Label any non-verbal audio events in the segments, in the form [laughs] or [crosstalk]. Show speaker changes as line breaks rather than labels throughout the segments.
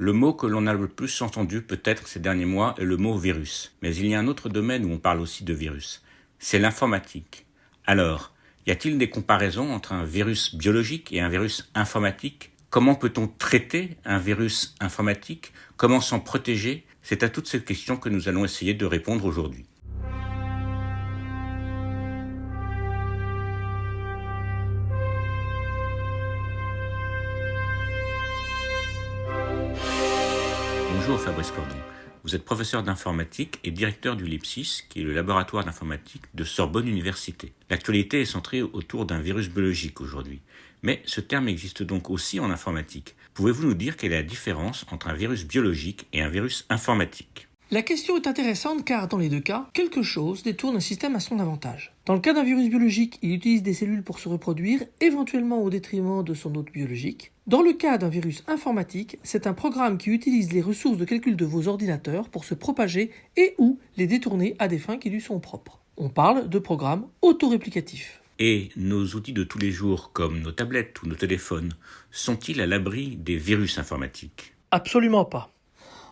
Le mot que l'on a le plus entendu peut-être ces derniers mois est le mot virus. Mais il y a un autre domaine où on parle aussi de virus. C'est l'informatique. Alors, y a-t-il des comparaisons entre un virus biologique et un virus informatique? Comment peut-on traiter un virus informatique? Comment s'en protéger? C'est à toutes ces questions que nous allons essayer de répondre aujourd'hui. Bonjour Fabrice Cordon. Vous êtes professeur d'informatique et directeur du LIPSIS, qui est le laboratoire d'informatique de Sorbonne Université. L'actualité est centrée autour d'un virus biologique aujourd'hui. Mais ce terme existe donc aussi en informatique. Pouvez-vous nous dire quelle est la différence entre un virus biologique et un virus informatique?
La question est intéressante car dans les deux cas, quelque chose détourne un système à son avantage. Dans le cas d'un virus biologique, il utilise des cellules pour se reproduire, éventuellement au détriment de son hôte biologique. Dans le cas d'un virus informatique, c'est un programme qui utilise les ressources de calcul de vos ordinateurs pour se propager et ou les détourner à des fins qui lui sont propres. On parle de programme autoréplicatif.
Et nos outils de tous les jours, comme nos tablettes ou nos téléphones, sont-ils à l'abri des virus informatiques?
Absolument pas.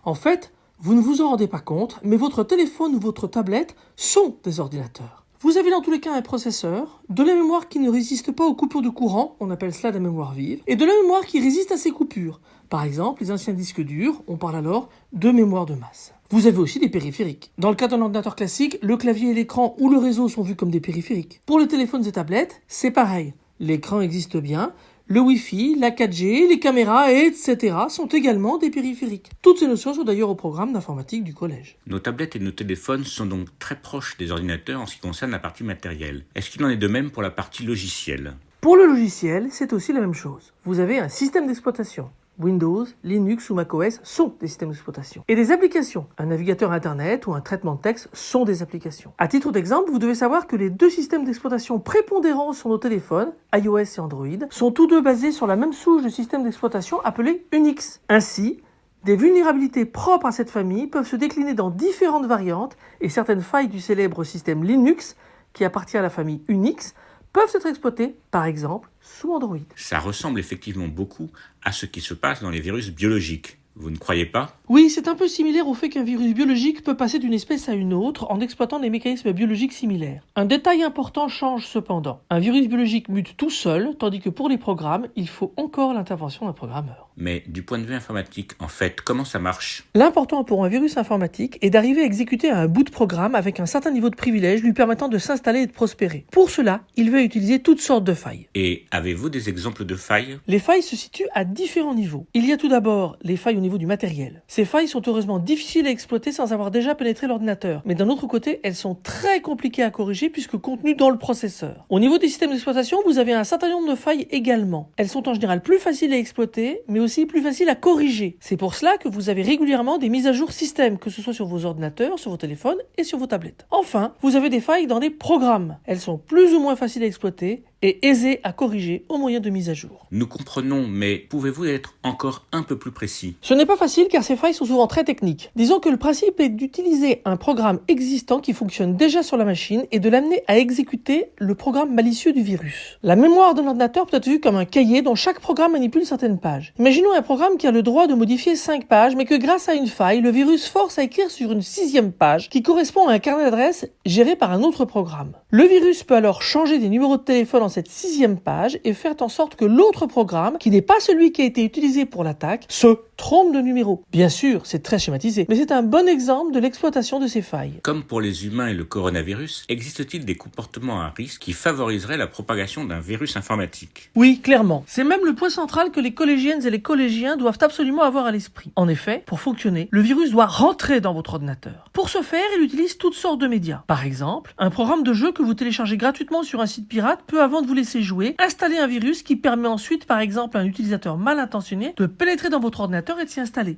En fait, vous ne vous en rendez pas compte, mais votre téléphone ou votre tablette sont des ordinateurs. Vous avez dans tous les cas un processeur, de la mémoire qui ne résiste pas aux coupures de courant, on appelle cela la mémoire vive, et de la mémoire qui résiste à ces coupures. Par exemple, les anciens disques durs, on parle alors de mémoire de masse. Vous avez aussi des périphériques. Dans le cas d'un ordinateur classique, le clavier et l'écran ou le réseau sont vus comme des périphériques. Pour les téléphones et tablettes, c'est pareil. L'écran existe bien, le Wi-Fi, la 4G, les caméras, etc. sont également des périphériques. Toutes ces notions sont d'ailleurs au programme d'informatique du collège.
Nos tablettes et nos téléphones sont donc très proches des ordinateurs en ce qui concerne la partie matérielle. Est-ce qu'il en est de même pour la partie logicielle?
Pour le logiciel, c'est aussi la même chose. Vous avez un système d'exploitation. Windows, Linux ou macOS sont des systèmes d'exploitation. Et des applications, un navigateur Internet ou un traitement de texte sont des applications. À titre d'exemple, vous devez savoir que les deux systèmes d'exploitation prépondérants sur nos téléphones, iOS et Android, sont tous deux basés sur la même souche de système d'exploitation appelée Unix. Ainsi, des vulnérabilités propres à cette famille peuvent se décliner dans différentes variantes et certaines failles du célèbre système Linux, qui appartient à la famille Unix, peuvent être exploités, par exemple, sous Android.
Ça ressemble effectivement beaucoup à ce qui se passe dans les virus biologiques. Vous ne croyez pas?
Oui, c'est un peu similaire au fait qu'un virus biologique peut passer d'une espèce à une autre en exploitant des mécanismes biologiques similaires. Un détail important change cependant. Un virus biologique mute tout seul, tandis que pour les programmes, il faut encore l'intervention d'un programmeur.
Mais du point de vue informatique, en fait, comment ça marche?
L'important pour un virus informatique est d'arriver à exécuter un bout de programme avec un certain niveau de privilège lui permettant de s'installer et de prospérer. Pour cela, il va utiliser toutes sortes de failles.
Et avez-vous des exemples de failles?
Les failles se situent à différents niveaux. Il y a tout d'abord les failles au niveau du matériel. Ces failles sont heureusement difficiles à exploiter sans avoir déjà pénétré l'ordinateur. Mais d'un autre côté, elles sont très compliquées à corriger puisque contenues dans le processeur. Au niveau des systèmes d'exploitation, vous avez un certain nombre de failles également. Elles sont en général plus faciles à exploiter, mais aussi plus facile à corriger. C'est pour cela que vous avez régulièrement des mises à jour système, que ce soit sur vos ordinateurs, sur vos téléphones et sur vos tablettes. Enfin, vous avez des failles dans des programmes. Elles sont plus ou moins faciles à exploiter et aisé à corriger au moyen de mise à jour.
Nous comprenons, mais pouvez-vous être encore un peu plus précis?
Ce n'est pas facile car ces failles sont souvent très techniques. Disons que le principe est d'utiliser un programme existant qui fonctionne déjà sur la machine et de l'amener à exécuter le programme malicieux du virus. La mémoire d'un ordinateur peut être vue comme un cahier dont chaque programme manipule certaines pages. Imaginons un programme qui a le droit de modifier 5 pages mais que grâce à une faille, le virus force à écrire sur une sixième page qui correspond à un carnet d'adresses géré par un autre programme. Le virus peut alors changer des numéros de téléphone cette sixième page et faire en sorte que l'autre programme, qui n'est pas celui qui a été utilisé pour l'attaque, se trompe de numéro. Bien sûr, c'est très schématisé, mais c'est un bon exemple de l'exploitation de ces failles.
Comme pour les humains et le coronavirus, existe-t-il des comportements à risque qui favoriseraient la propagation d'un virus informatique?
Oui, clairement. C'est même le point central que les collégiennes et les collégiens doivent absolument avoir à l'esprit. En effet, pour fonctionner, le virus doit rentrer dans votre ordinateur. Pour ce faire, il utilise toutes sortes de médias. Par exemple, un programme de jeu que vous téléchargez gratuitement sur un site pirate peut, avant de vous laisser jouer, installer un virus qui permet ensuite, par exemple, à un utilisateur mal intentionné de pénétrer dans votre ordinateur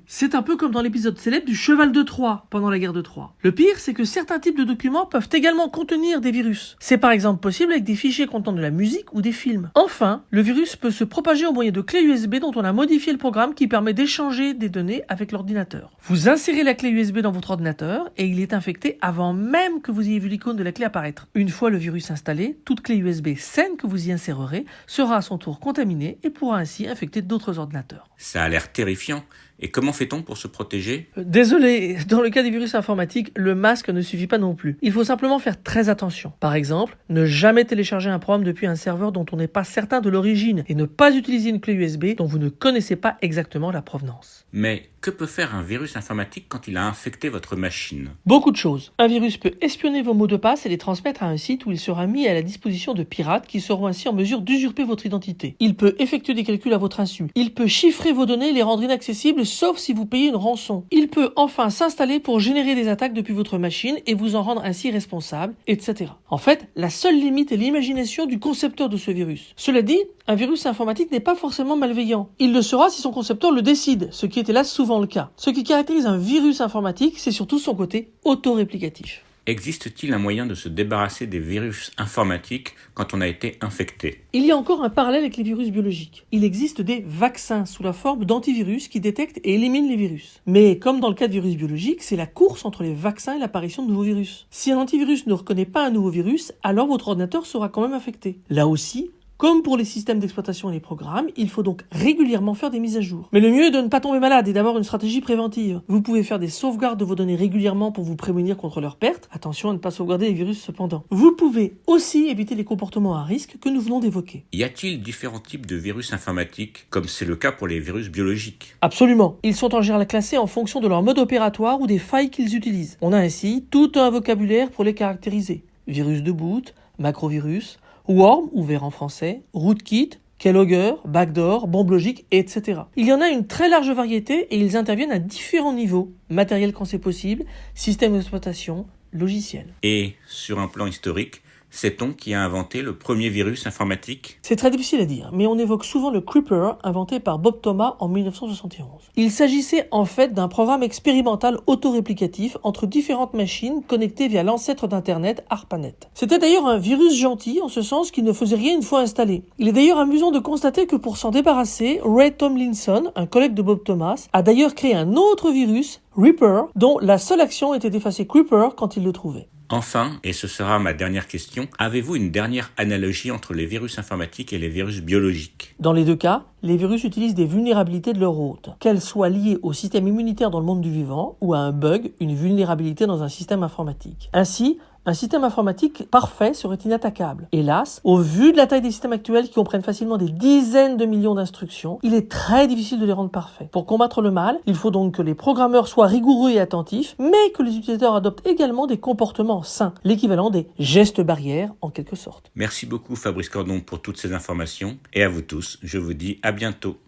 C'est un peu comme dans l'épisode célèbre du cheval de Troie pendant la guerre de Troie. Le pire, c'est que certains types de documents peuvent également contenir des virus. C'est par exemple possible avec des fichiers contenant de la musique ou des films. Enfin, le virus peut se propager au moyen de clés USB dont on a modifié le programme qui permet d'échanger des données avec l'ordinateur. Vous insérez la clé USB dans votre ordinateur et il est infecté avant même que vous ayez vu l'icône de la clé apparaître. Une fois le virus installé, toute clé USB saine que vous y insérerez sera à son tour contaminée et pourra ainsi infecter d'autres ordinateurs.
Ça a l'air terrifiant. año Et comment fait-on pour se protéger?
Euh, Désolé, [laughs] dans le cas des virus informatiques, le masque ne suffit pas non plus. Il faut simplement faire très attention. Par exemple, ne jamais télécharger un programme depuis un serveur dont on n'est pas certain de l'origine et ne pas utiliser une clé USB dont vous ne connaissez pas exactement la provenance.
Mais que peut faire un virus informatique quand il a infecté votre machine?
Beaucoup de choses. Un virus peut espionner vos mots de passe et les transmettre à un site où il sera mis à la disposition de pirates qui seront ainsi en mesure d'usurper votre identité. Il peut effectuer des calculs à votre insu. Il peut chiffrer vos données et les rendre inaccessibles sauf si vous payez une rançon. Il peut enfin s'installer pour générer des attaques depuis votre machine et vous en rendre ainsi responsable, etc. En fait, la seule limite est l'imagination du concepteur de ce virus. Cela dit, un virus informatique n'est pas forcément malveillant. Il le sera si son concepteur le décide, ce qui est hélas souvent le cas. Ce qui caractérise un virus informatique, c'est surtout son côté autoréplicatif.
Existe-t-il un moyen de se débarrasser des virus informatiques quand on a été infecté?
Il y a encore un parallèle avec les virus biologiques. Il existe des vaccins sous la forme d'antivirus qui détectent et éliminent les virus. Mais comme dans le cas de virus biologiques, c'est la course entre les vaccins et l'apparition de nouveaux virus. Si un antivirus ne reconnaît pas un nouveau virus, alors votre ordinateur sera quand même infecté. Là aussi, comme pour les systèmes d'exploitation et les programmes, il faut donc régulièrement faire des mises à jour. Mais le mieux est de ne pas tomber malade et d'avoir une stratégie préventive. Vous pouvez faire des sauvegardes de vos données régulièrement pour vous prémunir contre leur perte. Attention à ne pas sauvegarder les virus cependant. Vous pouvez aussi éviter les comportements à risque que nous venons d'évoquer.
Y a-t-il différents types de virus informatiques, comme c'est le cas pour les virus biologiques?
Absolument. Ils sont en général classés en fonction de leur mode opératoire ou des failles qu'ils utilisent. On a ainsi tout un vocabulaire pour les caractériser. Virus de boot, macrovirus, worm, ouvert en français, rootkit, keylogger, backdoor, bombe logique, etc. Il y en a une très large variété et ils interviennent à différents niveaux. Matériel quand c'est possible, système d'exploitation, logiciel.
Et, sur un plan historique, sait-on qui a inventé le premier virus informatique?
C'est très difficile à dire, mais on évoque souvent le Creeper inventé par Bob Thomas en 1971. Il s'agissait en fait d'un programme expérimental autoréplicatif entre différentes machines connectées via l'ancêtre d'Internet, ARPANET. C'était d'ailleurs un virus gentil en ce sens qu'il ne faisait rien une fois installé. Il est d'ailleurs amusant de constater que pour s'en débarrasser, Ray Tomlinson, un collègue de Bob Thomas, a d'ailleurs créé un autre virus, Reaper, dont la seule action était d'effacer Creeper quand il le trouvait.
Enfin, et ce sera ma dernière question, avez-vous une dernière analogie entre les virus informatiques et les virus biologiques?
Dans les deux cas, les virus utilisent des vulnérabilités de leur hôte, qu'elles soient liées au système immunitaire dans le monde du vivant ou à un bug, une vulnérabilité dans un système informatique. Ainsi, un système informatique parfait serait inattaquable. Hélas, au vu de la taille des systèmes actuels qui comprennent facilement des dizaines de millions d'instructions, il est très difficile de les rendre parfaits. Pour combattre le mal, il faut donc que les programmeurs soient rigoureux et attentifs, mais que les utilisateurs adoptent également des comportements sains, l'équivalent des gestes barrières en quelque sorte.
Merci beaucoup Fabrice Cordon pour toutes ces informations, et à vous tous, je vous dis à bientôt.